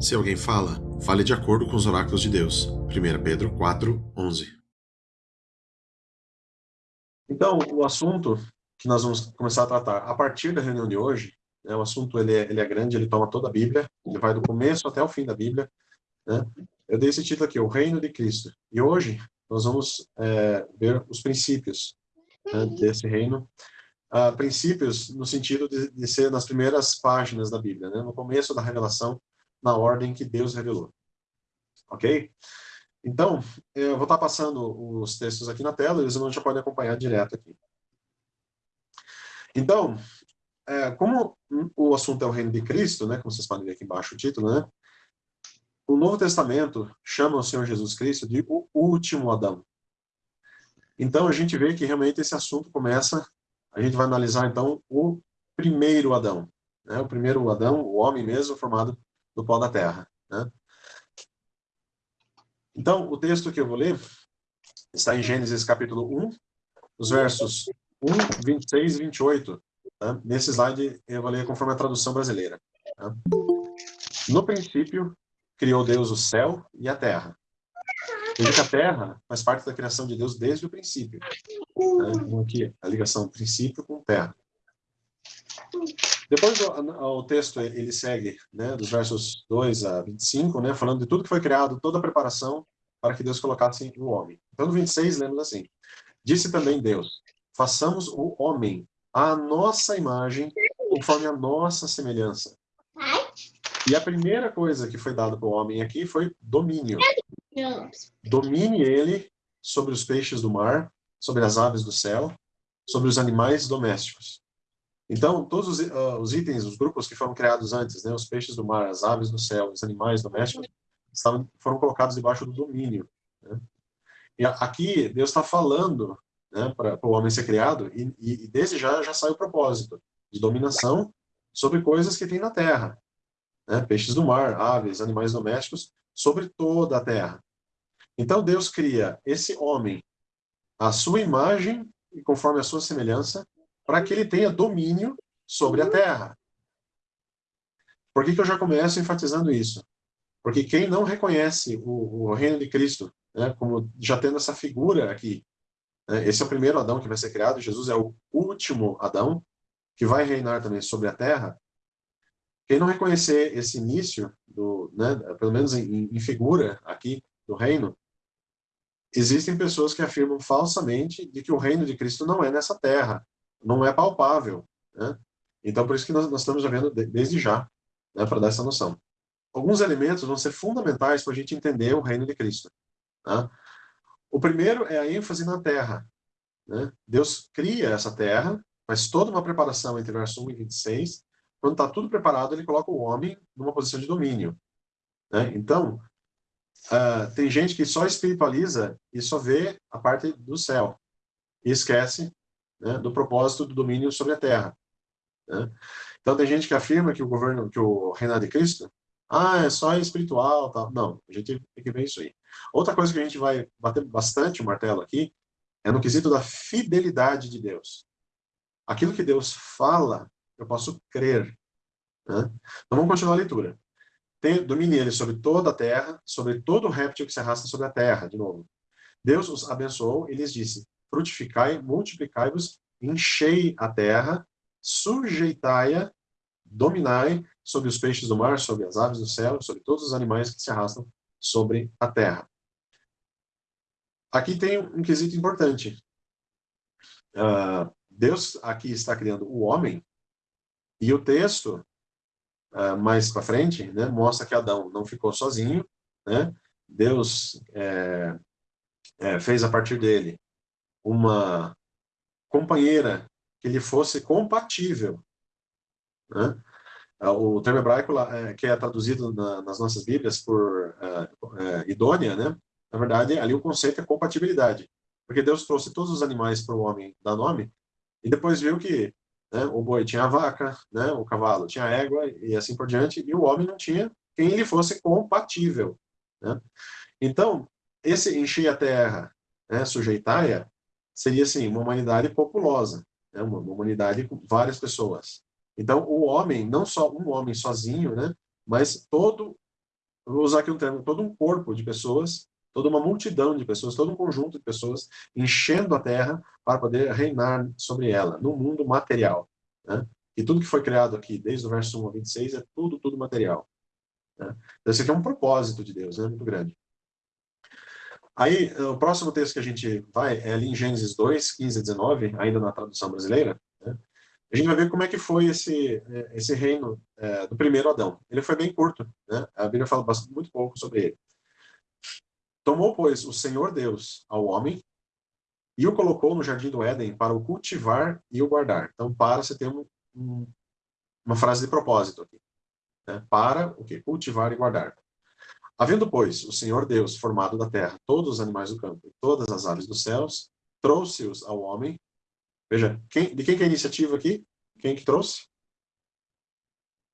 Se alguém fala, fale de acordo com os oráculos de Deus. 1 Pedro 4, 11. Então, o assunto que nós vamos começar a tratar a partir da reunião de hoje, né, o assunto ele é, ele é grande, ele toma toda a Bíblia, ele vai do começo até o fim da Bíblia. Né? Eu dei esse título aqui, O Reino de Cristo. E hoje nós vamos é, ver os princípios né, desse reino. Uh, princípios no sentido de, de, ser nas primeiras páginas da Bíblia, né? no começo da revelação, na ordem que Deus revelou. Ok? Então, eu vou estar passando os textos aqui na tela, eles já podem acompanhar direto aqui. Então, é, como o assunto é o reino de Cristo, né, como vocês podem ver aqui embaixo o título, né, o Novo Testamento chama o Senhor Jesus Cristo de o último Adão. Então, a gente vê que realmente esse assunto começa, a gente vai analisar então o primeiro Adão. Né, o primeiro Adão, o homem mesmo, formado do pó da terra. Né? Então, o texto que eu vou ler está em Gênesis capítulo 1, os versos 1, 26 e 28. Tá? Nesse slide eu vou ler conforme a tradução brasileira. Tá? No princípio, criou Deus o céu e a terra. Veja que a terra faz parte da criação de Deus desde o princípio. Né? Então, aqui, a ligação princípio com terra. Depois o, o, texto ele segue, né, dos versos 2 a 25, né, falando de tudo que foi criado, toda a preparação para que Deus colocasse o homem. Então no 26 lemos assim: Disse também Deus: Façamos o homem à nossa imagem, conforme a nossa semelhança. E a primeira coisa que foi dada para o homem aqui foi domínio. Domine ele sobre os peixes do mar, sobre as aves do céu, sobre os animais domésticos. Então, todos os, uh, os, itens, os grupos que foram criados antes, né, os peixes do mar, as aves do céu, os animais domésticos, estavam, foram colocados debaixo do domínio. Né? E aqui, Deus está falando né, para o homem ser criado, e, e, e desde já já sai o propósito de dominação sobre coisas que tem na terra. Né? Peixes do mar, aves, animais domésticos, sobre toda a terra. Então, Deus cria esse homem à sua imagem e conforme a sua semelhança, para que ele tenha domínio sobre a terra. Por que, que eu já começo enfatizando isso? Porque quem não reconhece o, o reino de Cristo, né, como já tendo essa figura aqui, né, esse é o primeiro Adão que vai ser criado, Jesus é o último Adão, que vai reinar também sobre a terra, quem não reconhecer esse início, do, né, pelo menos em, em figura aqui do reino, existem pessoas que afirmam falsamente de que o reino de Cristo não é nessa terra, não é palpável. Né? Então, por isso que nós, nós estamos já vendo de, desde já, né, para dar essa noção. Alguns elementos vão ser fundamentais para a gente entender o reino de Cristo. Tá? O primeiro é a ênfase na terra. Né? Deus cria essa terra, faz toda uma preparação entre verso 1 e 26. Quando está tudo preparado, ele coloca o homem numa posição de domínio. Né? Então, uh, tem gente que só espiritualiza e só vê a parte do céu. E esquece né, do propósito do domínio sobre a terra. Né? Então tem gente que afirma que o governo, que o reinado de Cristo, ah, é só espiritual, tal. Não, a gente tem que ver isso aí. Outra coisa que a gente vai bater bastante o martelo aqui é no quesito da fidelidade de Deus. Aquilo que Deus fala, eu posso crer. Né? Então vamos continuar a leitura. Tem, domine ele sobre toda a terra, sobre todo o réptil que se arrasta sobre a terra, de novo. Deus os abençoou e lhes disse, frutificai, multiplicai-vos, enchei a terra, sujeitai-a, dominai sobre os peixes do mar, sobre as aves do céu, sobre todos os animais que se arrastam sobre a terra. Aqui tem um quesito importante. Uh, Deus aqui está criando o homem, e o texto, uh, mais para frente, né, mostra que Adão não ficou sozinho, né? Deus é, é, fez a partir dele uma companheira que lhe fosse compatível. Né? O termo hebraico, é, que é traduzido na, nas nossas Bíblias por é, é, idônea, né? na verdade, ali o conceito é compatibilidade. Porque Deus trouxe todos os animais para o homem dar nome, e depois viu que né, o boi tinha a vaca, né, o cavalo tinha a égua, e assim por diante, e o homem não tinha quem lhe fosse compatível. Né? Então, esse encher a terra, né, sujeitar-a, seria assim, uma humanidade populosa, né? uma, uma humanidade com várias pessoas. Então, o homem, não só um homem sozinho, né? mas todo vou usar aqui um termo, todo um corpo de pessoas, toda uma multidão de pessoas, todo um conjunto de pessoas enchendo a terra para poder reinar sobre ela, no mundo material. Né? E tudo que foi criado aqui, desde o verso 1 ao 26, é tudo, tudo material. Né? Então, esse aqui é um propósito de Deus, né? muito grande. Aí, o próximo texto que a gente vai é ali em Gênesis 2, 15 a 19, ainda na tradução brasileira. Né? A gente vai ver como é que foi esse, é, esse reino é, do primeiro Adão. Ele foi bem curto, né? a Bíblia fala bastante, muito pouco sobre ele. Tomou, pois, o Senhor Deus ao homem e o colocou no jardim do Éden para o cultivar e o guardar. Então, para você ter um, um, uma frase de propósito aqui. Né? Para o que? Cultivar e guardar. Havendo, pois, o Senhor Deus formado da terra todos os animais do campo e todas as aves dos céus, trouxe-os ao homem. Veja, quem, de quem que é a iniciativa aqui? Quem que trouxe?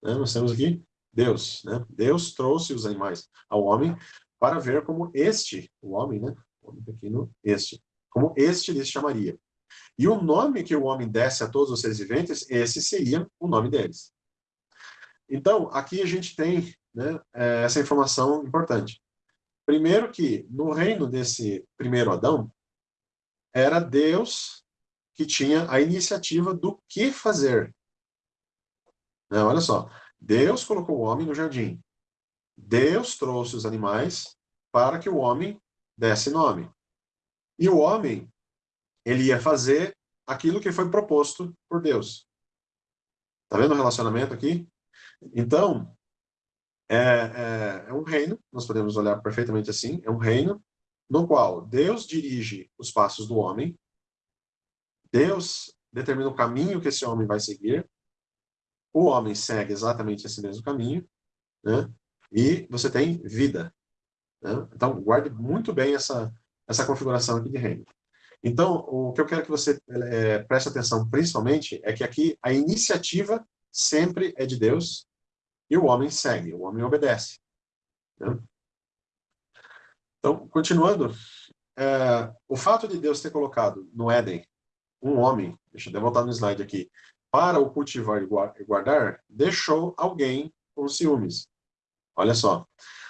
Né, nós temos aqui Deus. Né? Deus trouxe os animais ao homem para ver como este, o homem, né? O homem pequeno, este, como este lhes chamaria. E o nome que o homem desse a todos os seres viventes, esse seria o nome deles. Então, aqui a gente tem né, é, essa informação importante. Primeiro que, no reino desse primeiro Adão, era Deus que tinha a iniciativa do que fazer. Né, olha só, Deus colocou o homem no jardim. Deus trouxe os animais para que o homem desse nome. E o homem, ele ia fazer aquilo que foi proposto por Deus. Está vendo o relacionamento aqui? Então, é, é, é, um reino, nós podemos olhar perfeitamente assim, é um reino no qual Deus dirige os passos do homem, Deus determina o caminho que esse homem vai seguir, o homem segue exatamente esse mesmo caminho, né? e você tem vida. Né? Então, guarde muito bem essa, essa configuração aqui de reino. Então, o que eu quero que você é, preste atenção principalmente é que aqui a iniciativa sempre é de Deus, e o homem segue, o homem obedece. Né? Então, continuando, é, o fato de Deus ter colocado no Éden um homem, deixa eu voltar no slide aqui, para o cultivar e guardar, deixou alguém com ciúmes. Olha só,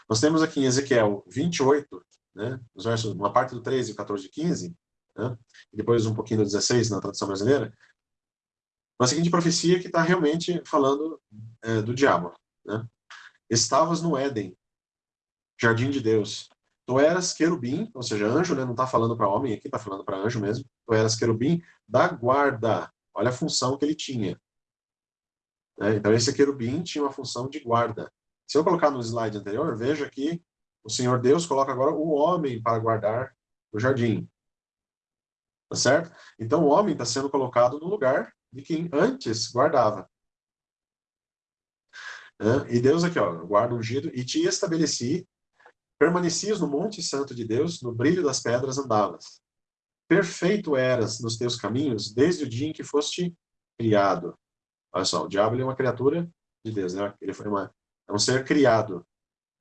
nós temos aqui em Ezequiel 28, né, os versos, uma parte do 13, 14 e 15, né, e depois um pouquinho do 16 na tradução brasileira, uma seguinte profecia que está realmente falando é, do diabo. Né? Estavas no Éden, jardim de Deus. Tu eras querubim, ou seja, anjo, né? não está falando para homem aqui, está falando para anjo mesmo. Tu eras querubim da guarda. Olha a função que ele tinha. Né? Então, esse querubim tinha uma função de guarda. Se eu colocar no slide anterior, veja que o Senhor Deus coloca agora o homem para guardar o jardim. Tá certo? Então, o homem está sendo colocado no lugar de quem antes guardava. E Deus aqui, ó, guarda ungido, e te estabeleci, permanecias no monte santo de Deus, no brilho das pedras andavas. Perfeito eras nos teus caminhos, desde o dia em que foste criado. Olha só, o diabo é uma criatura de Deus, né? Ele foi uma, é um ser criado.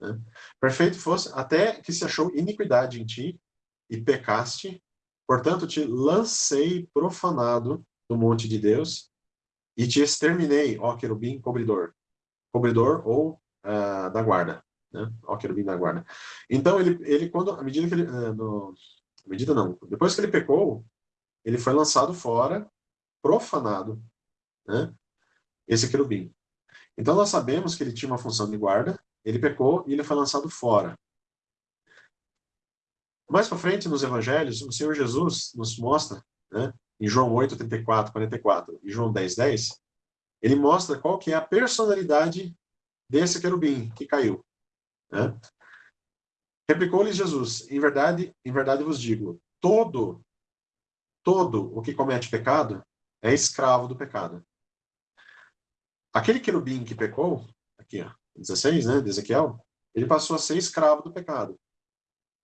Né? Perfeito fosse, até que se achou iniquidade em ti, e pecaste, portanto te lancei profanado do monte de Deus, e te exterminei, ó querubim cobridor cobridor ou uh, da guarda, né? Ó, querubim da guarda. Então, ele, ele quando, à medida que ele, uh, no, à medida não, depois que ele pecou, ele foi lançado fora, profanado, né? Esse querubim. Então, nós sabemos que ele tinha uma função de guarda, ele pecou e ele foi lançado fora. Mais para frente, nos evangelhos, o Senhor Jesus nos mostra, né, em João 8, 34, 44 e João 10, 10, ele mostra qual que é a personalidade desse querubim que caiu. Né? Replicou-lhes Jesus, em verdade, em verdade vos digo, todo, todo o que comete pecado é escravo do pecado. Aquele querubim que pecou, aqui, ó, 16, né, de Ezequiel, ele passou a ser escravo do pecado.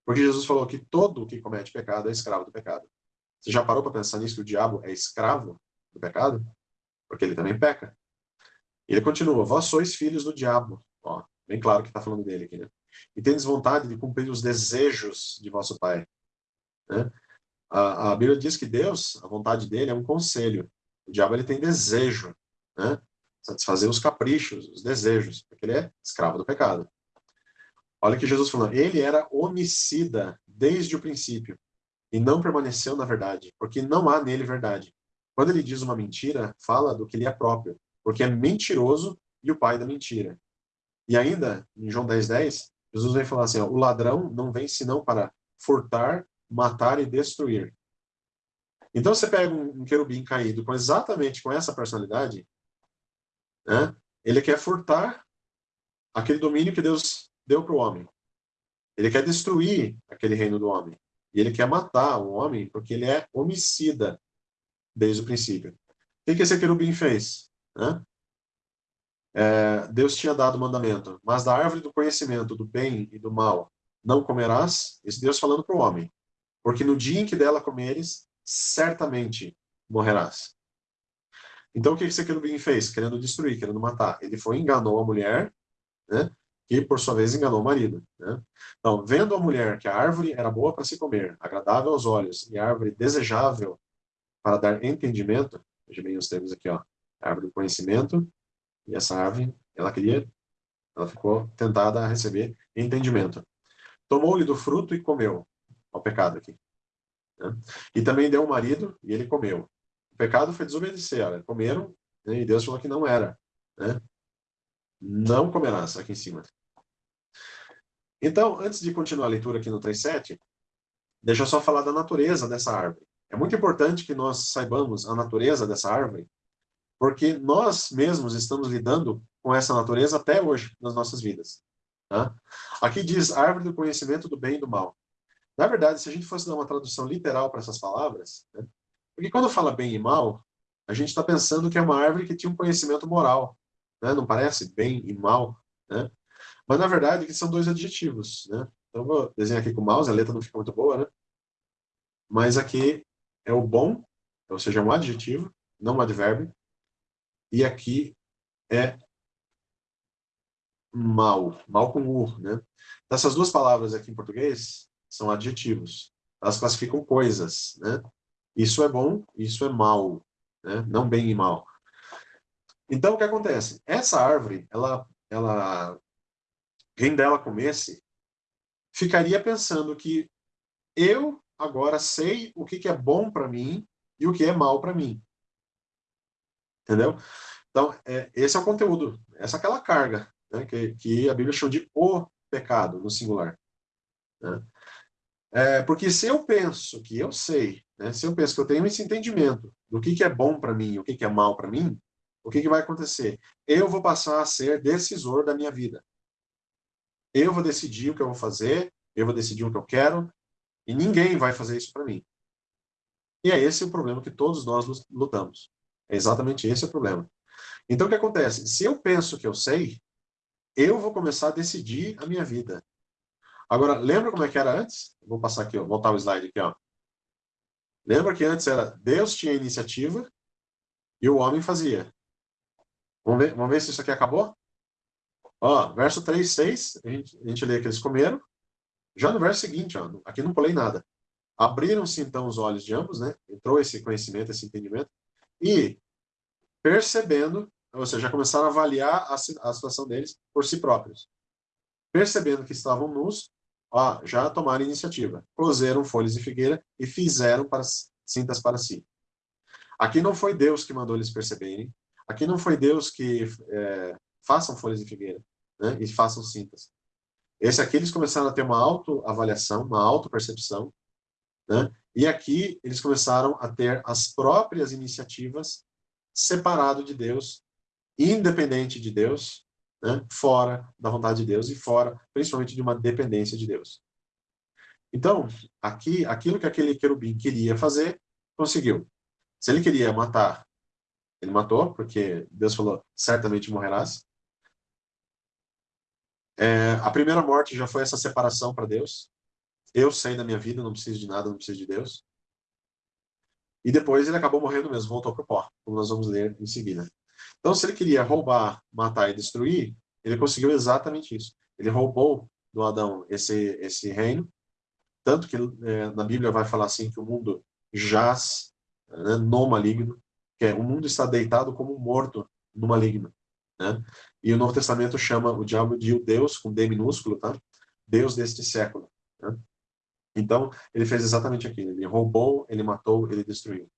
Porque Jesus falou que todo o que comete pecado é escravo do pecado. Você já parou para pensar nisso, que o diabo é escravo do pecado? Porque ele também peca. Ele continua, vós sois filhos do diabo. Ó, bem claro que está falando dele aqui, né? E tendes vontade de cumprir os desejos de vosso pai. Né? A, a, Bíblia diz que Deus, a vontade dele é um conselho. O diabo ele tem desejo, né? Satisfazer os caprichos, os desejos, porque ele é escravo do pecado. Olha que Jesus falou, ele era homicida desde o princípio e não permaneceu na verdade, porque não há nele verdade. Quando ele diz uma mentira, fala do que lhe é próprio, porque é mentiroso e o pai da mentira. E ainda, em João 10, 10, Jesus vem falar assim, ó, o ladrão não vem senão para furtar, matar e destruir. Então você pega um, um querubim caído com exatamente com essa personalidade, né? ele quer furtar aquele domínio que Deus deu para o homem. Ele quer destruir aquele reino do homem. E ele quer matar o homem porque ele é homicida desde o princípio. O que esse querubim fez? Né? É, Deus tinha dado o mandamento, mas da árvore do conhecimento do bem e do mal não comerás, esse Deus falando para o homem, porque no dia em que dela comeres, certamente morrerás. Então o que esse querubim fez? Querendo destruir, querendo matar. Ele foi enganou a mulher, né? que por sua vez enganou o marido. Né? Então, vendo a mulher que a árvore era boa para se comer, agradável aos olhos e árvore desejável para dar entendimento, veja bem os termos aqui, ó, árvore do conhecimento, e essa árvore, ela queria, ela ficou tentada a receber entendimento. Tomou-lhe do fruto e comeu, o pecado aqui. Né? E também deu o marido e ele comeu. O pecado foi desobedecer, olha, comeram né? e Deus falou que não era. Né? Não comerás, aqui em cima. Então, antes de continuar a leitura aqui no 3.7, deixa eu só falar da natureza dessa árvore. É muito importante que nós saibamos a natureza dessa árvore, porque nós mesmos estamos lidando com essa natureza até hoje nas nossas vidas. Tá? Aqui diz árvore do conhecimento do bem e do mal. Na verdade, se a gente fosse dar uma tradução literal para essas palavras, né? porque quando fala bem e mal, a gente está pensando que é uma árvore que tinha um conhecimento moral. Né? Não parece? Bem e mal. Né? Mas, na verdade, que são dois adjetivos. Né? Então, vou desenhar aqui com o mouse, a letra não fica muito boa, né? Mas aqui é o bom, ou seja, é um adjetivo, não um advérbio. E aqui é mal, mal com u, né? Essas duas palavras aqui em português são adjetivos. Elas classificam coisas, né? Isso é bom, isso é mal, né? Não bem e mal. Então, o que acontece? Essa árvore, ela, ela, quem dela comesse, ficaria pensando que eu agora sei o que, que é bom para mim e o que é mal para mim. Entendeu? Então, é, esse é o conteúdo, essa é aquela carga né, que, que, a Bíblia chama de o pecado, no singular. Né? É, porque se eu penso que eu sei, né, se eu penso que eu tenho esse entendimento do que, que é bom para mim o que, que é mal para mim, o que, que vai acontecer? Eu vou passar a ser decisor da minha vida. Eu vou decidir o que eu vou fazer, eu vou decidir o que eu quero, e ninguém vai fazer isso para mim. E é esse o problema que todos nós lutamos. É exatamente esse o problema. Então, o que acontece? Se eu penso que eu sei, eu vou começar a decidir a minha vida. Agora, lembra como é que era antes? Vou passar aqui, ó, voltar o slide aqui. Ó. Lembra que antes era Deus tinha iniciativa e o homem fazia. Vamos ver, vamos ver se isso aqui acabou? Ó, verso 3, 6, a gente, a gente lê que eles comeram. Já no verso seguinte, ó, aqui não pulei nada. Abriram-se então os olhos de ambos, né? Entrou esse conhecimento, esse entendimento. E, percebendo, ou seja, já começaram a avaliar a, a situação deles por si próprios. Percebendo que estavam nus, ó, já tomaram iniciativa. Cozeram folhas de figueira e fizeram para, cintas para si. Aqui não foi Deus que mandou eles perceberem. Aqui não foi Deus que é, façam folhas de figueira né, e façam cintas. Esse aqui eles começaram a ter uma autoavaliação, uma autopercepção, né? e aqui eles começaram a ter as próprias iniciativas separado de Deus, independente de Deus, né? fora da vontade de Deus e fora, principalmente, de uma dependência de Deus. Então, aqui, aquilo que aquele querubim queria fazer, conseguiu. Se ele queria matar, ele matou, porque Deus falou, certamente morrerás. É, a primeira morte já foi essa separação para Deus. Eu sei da minha vida, não preciso de nada, não preciso de Deus. E depois ele acabou morrendo mesmo, voltou para o pó, como nós vamos ler em seguida. Então, se ele queria roubar, matar e destruir, ele conseguiu exatamente isso. Ele roubou do Adão esse, esse reino, tanto que é, na Bíblia vai falar assim que o mundo jaz né, no maligno, que é, o mundo está deitado como morto no maligno. Né? E o Novo Testamento chama o diabo de o Deus, com D minúsculo, tá? Deus deste século. Né? Então, ele fez exatamente aquilo. Ele roubou, ele matou, ele destruiu.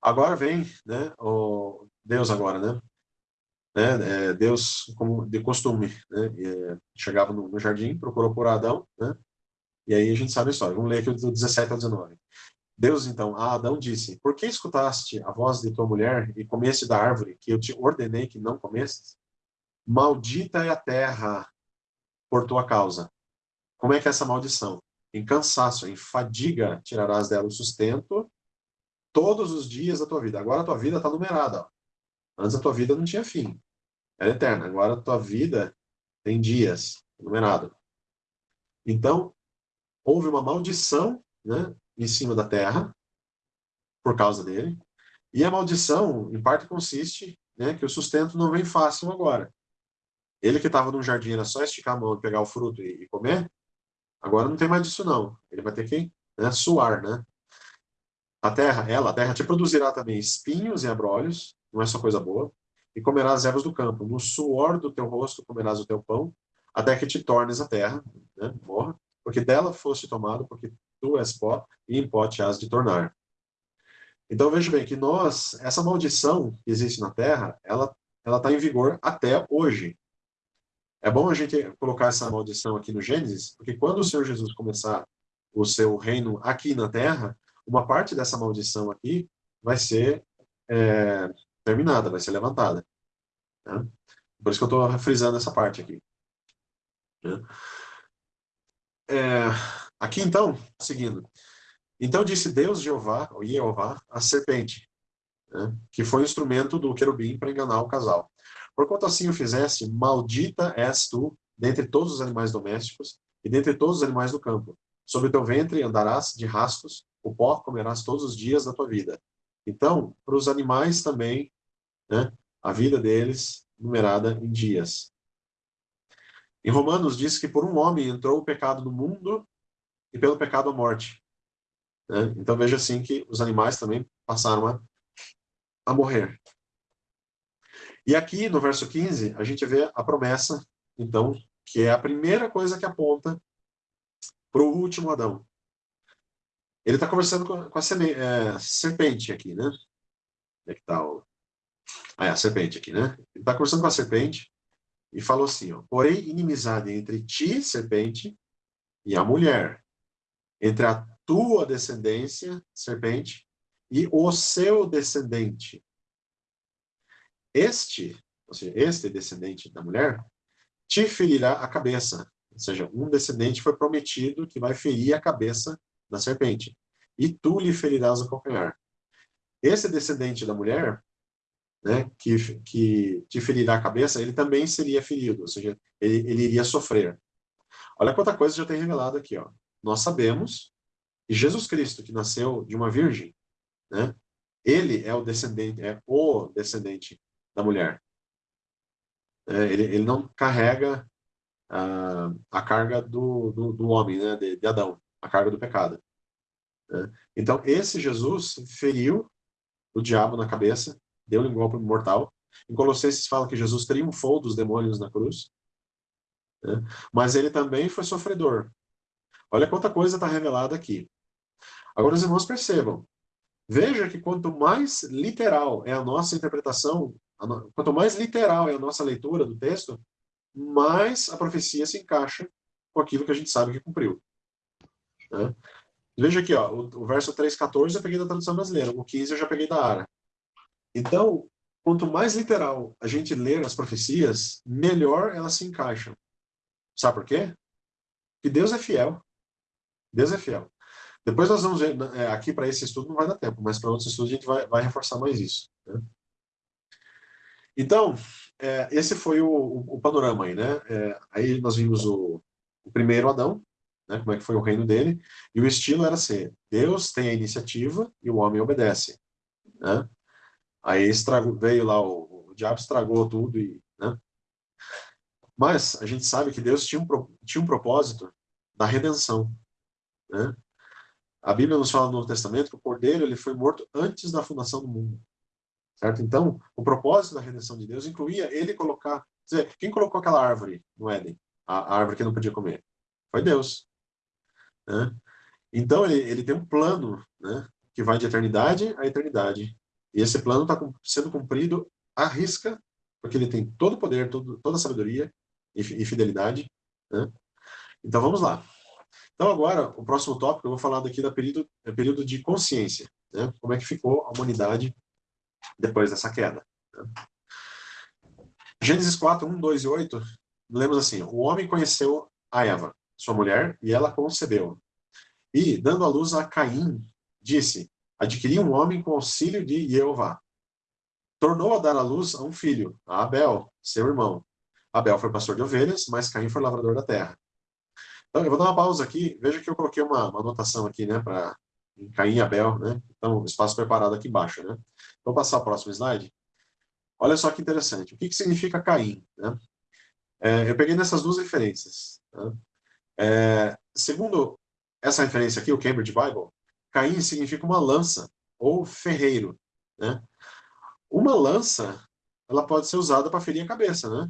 Agora vem né, o Deus agora, né? né é, Deus, como de costume, né, é, chegava no, jardim, procurou por Adão, né? E aí a gente sabe a história. Vamos ler aqui do 17 ao 19. Deus, então, a Adão disse, por que escutaste a voz de tua mulher e comeste da árvore que eu te ordenei que não comestes? Maldita é a terra por tua causa. Como é que é essa maldição? Em cansaço, em fadiga, tirarás dela o sustento todos os dias da tua vida. Agora a tua vida está numerada. Ó. Antes a tua vida não tinha fim. Era eterna. Agora a tua vida tem dias, numerado. Então, houve uma maldição né, em cima da terra, por causa dele. E a maldição, em parte, consiste né, que o sustento não vem fácil agora. Ele que estava no jardim era só esticar a mão, pegar o fruto e, e, comer, agora não tem mais disso não. Ele vai ter que né, suar, né? A terra, ela, a terra te produzirá também espinhos e abrolhos, não é só coisa boa, e comerás as ervas do campo. No suor do teu rosto comerás o teu pão, até que te tornes a terra, né, morra, porque dela foste tomado, porque tu és pó, e em pó te has de tornar. Então veja bem que nós, essa maldição que existe na terra, ela ela está em vigor até hoje. É bom a gente colocar essa maldição aqui no Gênesis, porque quando o Senhor Jesus começar o seu reino aqui na Terra, uma parte dessa maldição aqui vai ser é, terminada, vai ser levantada. Né? Por isso que eu estou frisando essa parte aqui. Né? É, aqui então, seguindo. Então disse Deus Jeová, ou Jeová, a serpente, né? que foi o instrumento do querubim para enganar o casal. Porquanto assim o fizeste, maldita és tu dentre todos os animais domésticos e dentre todos os animais do campo. Sobre teu ventre andarás de rastos, o pó comerás todos os dias da tua vida. Então, para os animais também, né, a vida deles numerada em dias. Em Romanos diz que por um homem entrou o pecado no mundo e pelo pecado a morte. Né? Então veja assim que os animais também passaram a, a morrer. E aqui, no verso 15, a gente vê a promessa, então, que é a primeira coisa que aponta para o último Adão. Ele está conversando com, com a é, serpente aqui, né? Onde é que está o... Ah, é, a serpente aqui, né? Ele está conversando com a serpente e falou assim, ó, porém inimizade entre ti, serpente, e a mulher, entre a tua descendência, serpente, e o seu descendente, este, ou seja, este descendente da mulher, te ferirá a cabeça. Ou seja, um descendente foi prometido que vai ferir a cabeça da serpente. E tu lhe ferirás o calcanhar. Esse descendente da mulher, né, que, que te ferirá a cabeça, ele também seria ferido, ou seja, ele, ele iria sofrer. Olha quanta coisa já tem revelado aqui. Ó. Nós sabemos que Jesus Cristo, que nasceu de uma virgem, né, ele é o descendente, é o descendente da mulher. É, ele, ele não carrega a, a carga do, do, do homem, né, de, de, Adão, a carga do pecado. Né? Então, esse Jesus feriu o diabo na cabeça, deu-lhe um golpe mortal. Em Colossenses fala que Jesus triunfou dos demônios na cruz, né? mas ele também foi sofredor. Olha quanta coisa está revelada aqui. Agora os irmãos percebam, veja que quanto mais literal é a nossa interpretação Quanto mais literal é a nossa leitura do texto, mais a profecia se encaixa com aquilo que a gente sabe que cumpriu. Né? Veja aqui, ó, o, o verso 3,14 eu peguei da tradução brasileira, o 15 eu já peguei da ARA. Então, quanto mais literal a gente ler as profecias, melhor elas se encaixam. Sabe por quê? Porque Deus é fiel. Deus é fiel. Depois nós vamos ver, é, aqui para esse estudo não vai dar tempo, mas para outros estudos a gente vai, vai reforçar mais isso. Né? Então, é, esse foi o, o, o, panorama aí, né? É, aí nós vimos o, o, primeiro Adão, né? como é que foi o reino dele, e o estilo era ser, Deus tem a iniciativa e o homem obedece, né? Aí estragou, veio lá, o, o diabo estragou tudo, e, né? Mas a gente sabe que Deus tinha um, tinha um propósito da redenção, né? A Bíblia nos fala no Novo Testamento que o Cordeiro ele foi morto antes da fundação do mundo. Certo? Então, o propósito da redenção de Deus incluía ele colocar... Dizer, quem colocou aquela árvore no Éden? a árvore que não podia comer? Foi Deus. Né? Então, ele, ele tem um plano né, que vai de eternidade a eternidade. E esse plano está sendo cumprido à risca, porque ele tem todo o poder, todo, toda a sabedoria e, e fidelidade. Né? Então, vamos lá. Então, agora, o próximo tópico, eu vou falar daqui do período, é período de consciência. Né? Como é que ficou a humanidade depois dessa queda. Né? Gênesis 4, 1, 2 e 8, lemos assim, o homem conheceu a Eva, sua mulher, e ela concebeu. E, dando à luz a Caim, disse, adquiri um homem com auxílio de Jeová. Tornou a dar à luz a um filho, a Abel, seu irmão. Abel foi pastor de ovelhas, mas Caim foi lavrador da terra. Então, eu vou dar uma pausa aqui. Veja que eu coloquei uma, uma anotação aqui, né, para Caim e Abel, né? Então, espaço preparado aqui embaixo, né? Vou passar o próximo slide. Olha só que interessante. O que, que significa Caim? Né? É, eu peguei nessas duas referências. Né? É, segundo essa referência aqui, o Cambridge Bible, Caim significa uma lança ou ferreiro. Né? Uma lança, ela pode ser usada para ferir a cabeça, né?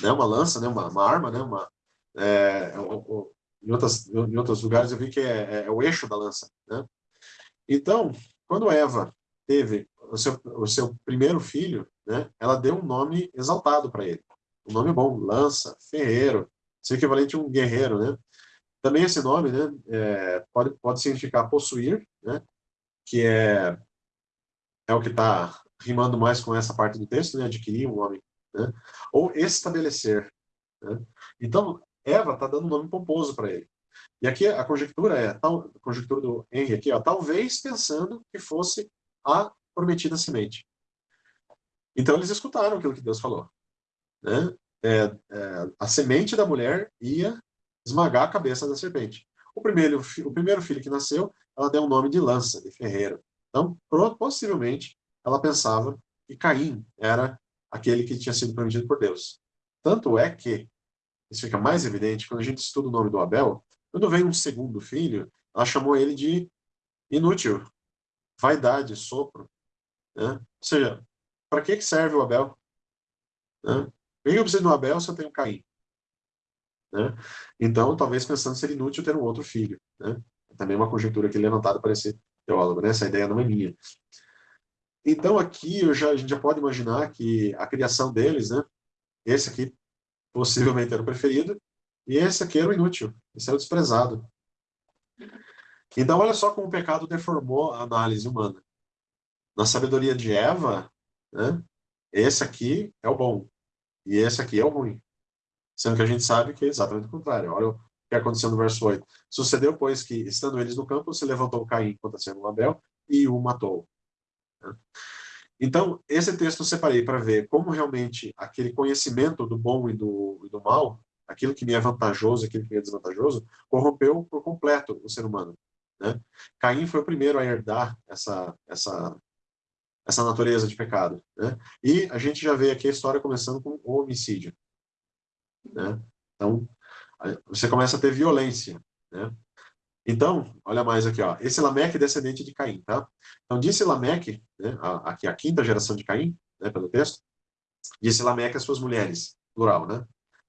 né? Uma lança, né? uma, uma arma, né? Uma, é, o, em, outras, em outros lugares eu vi que é, é, é o eixo da lança. Né? Então, quando Eva teve o seu, o seu primeiro filho, né, ela deu um nome exaltado para ele. Um nome bom, lança, ferreiro, seu equivalente a um guerreiro, né? Também esse nome, né, é, pode, pode significar possuir, né, que é, é o que está rimando mais com essa parte do texto, né, adquirir um homem, né, ou estabelecer. Né? Então, Eva está dando um nome pomposo para ele. E aqui a conjectura é, tal, a conjectura do Henry aqui, ó, talvez pensando que fosse a prometida semente. Então eles escutaram aquilo que Deus falou. Né? É, é, a semente da mulher ia esmagar a cabeça da serpente. O primeiro, o primeiro filho que nasceu, ela deu o nome de lança, de ferreiro. Então, possivelmente, ela pensava que Caim era aquele que tinha sido prometido por Deus. Tanto é que, isso fica mais evidente, quando a gente estuda o nome do Abel, quando vem um segundo filho, ela chamou ele de inútil, vaidade, sopro. Né? Ou seja, para que serve o Abel? Né? Por que eu preciso do Abel se eu tenho Caim? Né? Então, talvez pensando ser inútil ter um outro filho. Né? Também uma conjectura aqui levantada para esse teólogo, né? essa ideia não é minha. Então, aqui já, a gente já pode imaginar que a criação deles, né? esse aqui possivelmente era o preferido, e esse aqui era o inútil, esse era o desprezado. Então, olha só como o pecado deformou a análise humana. Na sabedoria de Eva, né, esse aqui é o bom, e esse aqui é o ruim. Sendo que a gente sabe que é exatamente o contrário. Olha o que aconteceu no verso 8. Sucedeu, pois, que, estando eles no campo, se levantou Caim contra Abel e o matou. Então, esse texto eu separei para ver como realmente aquele conhecimento do bom e do, e do mal, aquilo que me é vantajoso aquilo que me é desvantajoso, corrompeu por completo o ser humano. Né? Caim foi o primeiro a herdar essa, essa, essa natureza de pecado. Né? E a gente já vê aqui a história começando com o homicídio. Né? Então, você começa a ter violência. Né? Então, olha mais aqui, ó. esse Lameque é descendente de Caim. Tá? Então, disse Lameque, né, aqui a quinta geração de Caim, né, pelo texto, disse Lameque às suas mulheres, plural, né?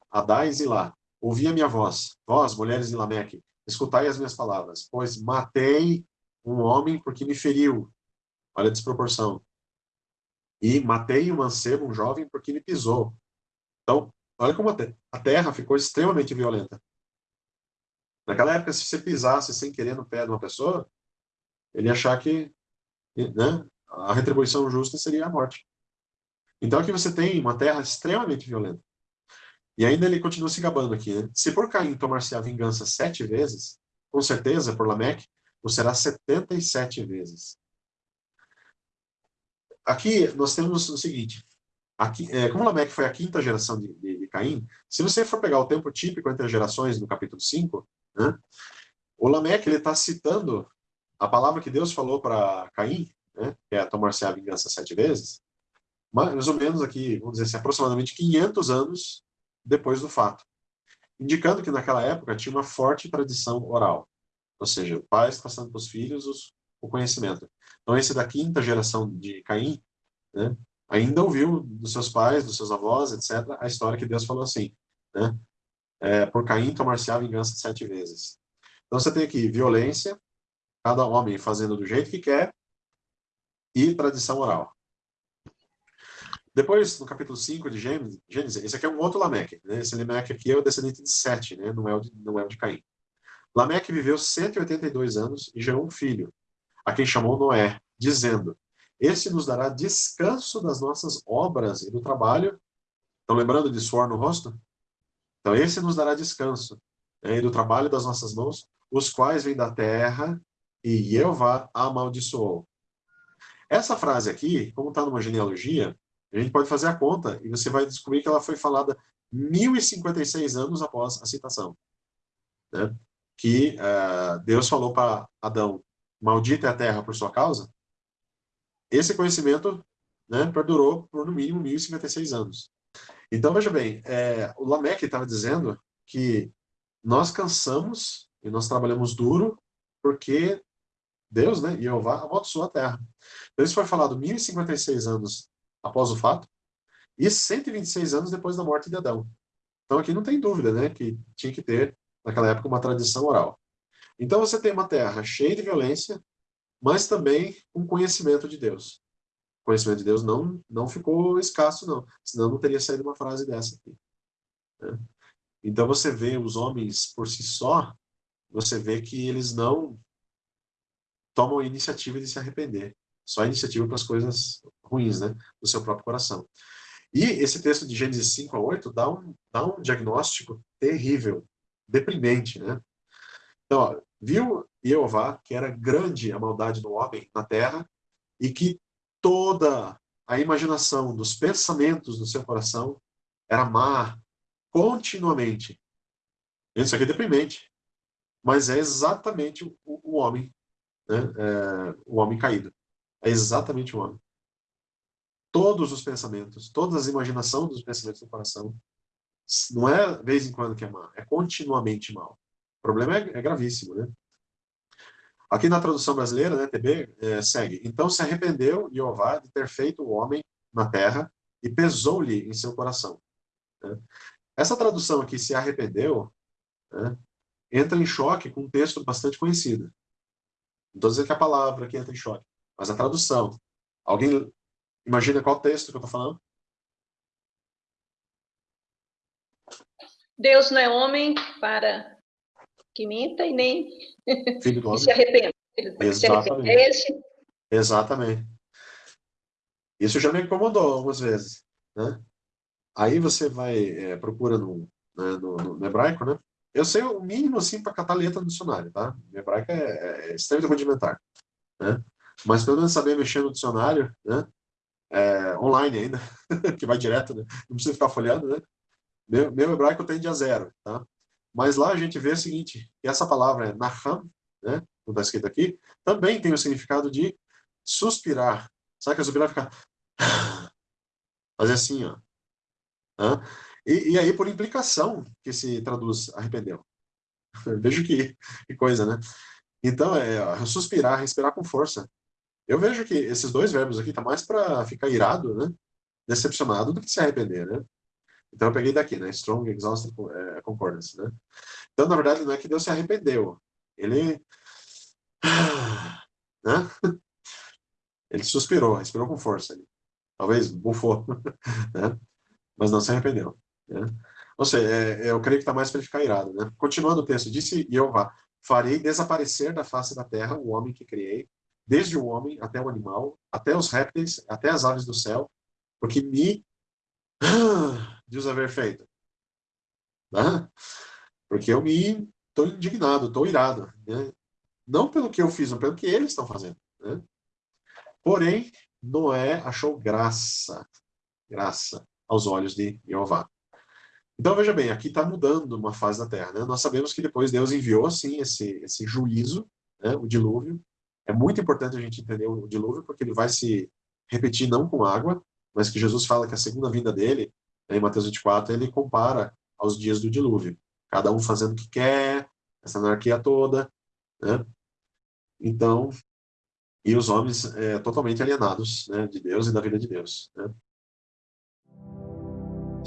Adá e Zilá, ouvi a minha voz, vós, mulheres de Lameque, escutai as minhas palavras, pois matei um homem porque me feriu. Olha a desproporção. E matei um mancebo, um jovem, porque me pisou. Então, Olha como a terra ficou extremamente violenta. Naquela época, se você pisasse sem querer no pé de uma pessoa, ele ia achar que né, a retribuição justa seria a morte. Então aqui você tem uma terra extremamente violenta. E ainda ele continua se gabando aqui. Né? Se por Caim tomar-se a vingança sete vezes, com certeza, por Lameque, o será 77 vezes. Aqui nós temos o seguinte, Aqui, é, como Lameque foi a quinta geração de, de, de, Caim, se você for pegar o tempo típico entre as gerações no capítulo 5, né, o Lameque está citando a palavra que Deus falou para Caim, né, que é tomar-se a vingança sete vezes, mais ou menos aqui, vamos dizer assim, aproximadamente 500 anos depois do fato. Indicando que naquela época tinha uma forte tradição oral. Ou seja, pais passando para os filhos os, o conhecimento. Então esse da quinta geração de Caim, né, ainda ouviu dos seus pais, dos seus avós, etc., a história que Deus falou assim, né? É, por Caim tomar-se a vingança sete vezes. Então você tem aqui violência, cada homem fazendo do jeito que quer, e tradição oral. Depois, no capítulo 5 de Gênesis, esse aqui é um outro Lameque. Né? Esse Lameque aqui é o descendente de Sete, né? não, é o de, não é o de Caim. Lameque viveu 182 anos e gerou um filho, a quem chamou Noé, dizendo, Este nos dará descanso das nossas obras e do trabalho. Estão lembrando de suor no rosto? Então, esse nos dará descanso né, e do trabalho das nossas mãos, os quais vêm da terra, e Jeová amaldiçoou. Essa frase aqui, como está numa genealogia, a gente pode fazer a conta e você vai descobrir que ela foi falada 1056 anos após a citação. Né? Que uh, Deus falou para Adão, maldita é a terra por sua causa. Esse conhecimento né, perdurou por no mínimo 1056 anos. Então, veja bem, é, o Lameque estava dizendo que nós cansamos e nós trabalhamos duro porque Deus, né, Jeová, amaldiçoou a terra. Então, isso foi falado 1056 anos após o fato e 126 anos depois da morte de Adão. Então, aqui não tem dúvida, né, que tinha que ter, naquela época, uma tradição oral. Então, você tem uma terra cheia de violência, mas também com conhecimento de Deus. Conhecimento de Deus não, não ficou escasso, não. Senão não teria saído uma frase dessa aqui. Né? Então, você vê os homens por si só, você vê que eles não tomam a iniciativa de se arrepender. Só a iniciativa para as coisas ruins, né? Do seu próprio coração. E esse texto de Gênesis 5 a 8 dá um, dá um diagnóstico terrível, deprimente, né? Então, ó, viu Jeová que era grande a maldade do homem na terra e que toda a imaginação dos pensamentos do seu coração era má continuamente. Isso aqui é deprimente. Mas é exatamente o, o homem né? É, o homem caído. É exatamente o homem. Todos os pensamentos, todas as imaginações dos pensamentos do coração, não é vez em quando que é mal, é continuamente mal. O problema é, é gravíssimo, né? Aqui na tradução brasileira, né, TB, é, segue. Então se arrependeu Jeová de ter feito o homem na terra e pesou-lhe em seu coração. Né? Essa tradução aqui, se arrependeu, né, entra em choque com um texto bastante conhecido, não estou dizendo que é a palavra que entra em choque, mas a tradução. Alguém imagina qual texto que eu estou falando? Deus não é homem para que minta e nem Filho do homem. se arrependa. Exatamente. Esse... Exatamente. Isso já me incomodou algumas vezes. Né? Aí você vai, é, procura no, né, no, no, hebraico, né? Eu sei o mínimo, assim, para catar letra no dicionário, tá? Minha hebraica é, é extremamente rudimentar, né? Mas pelo menos saber mexer no dicionário, né? É, online ainda, que vai direto, né? Não precisa ficar folhando, né? Meu, meu hebraico tende a zero, tá? Mas lá a gente vê o seguinte, que essa palavra é naham, né? Como está escrito aqui, também tem o significado de suspirar. Sabe que suspirar ficar... Fazer assim, ó. E, e aí, por implicação, que se traduz arrependeu. vejo que, que, coisa, né? Então, é suspirar, respirar com força. Eu vejo que esses dois verbos aqui tá mais para ficar irado, né? Decepcionado do que se arrepender, né? Então eu peguei daqui, né? Strong, exhausted, é, concordance, né? Então, na verdade, não é que Deus se arrependeu. Ele... Né? Ele suspirou, respirou com força. Talvez bufou, né? Mas não se arrependeu. Né? Ou seja, é, é, eu creio que está mais para ele ficar irado. Né? Continuando o texto, disse Jeová, farei desaparecer da face da terra o homem que criei, desde o homem até o animal, até os répteis, até as aves do céu, porque me diz haver feito. Né? Porque eu me estou indignado, estou irado. Né? Não pelo que eu fiz, mas pelo que eles estão fazendo. Né? Porém, Noé achou graça, graça aos olhos de Jeová. Então, veja bem, aqui está mudando uma fase da Terra. Né? Nós sabemos que depois Deus enviou, sim, esse, esse juízo, né? o dilúvio. É muito importante a gente entender o dilúvio, porque ele vai se repetir não com água, mas que Jesus fala que a segunda vinda dele, né, em Mateus 24, ele compara aos dias do dilúvio. Cada um fazendo o que quer, essa anarquia toda. Né? Então, e os homens é, totalmente alienados né, de Deus e da vida de Deus. Né?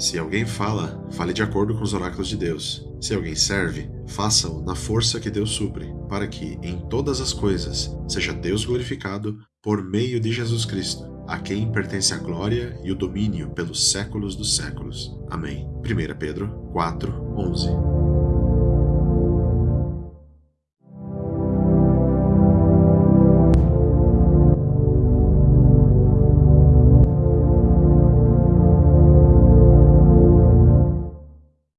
Se alguém fala, fale de acordo com os oráculos de Deus. Se alguém serve, faça-o na força que Deus supre, para que, em todas as coisas, seja Deus glorificado por meio de Jesus Cristo, a quem pertence a glória e o domínio pelos séculos dos séculos. Amém. 1 Pedro 4, 11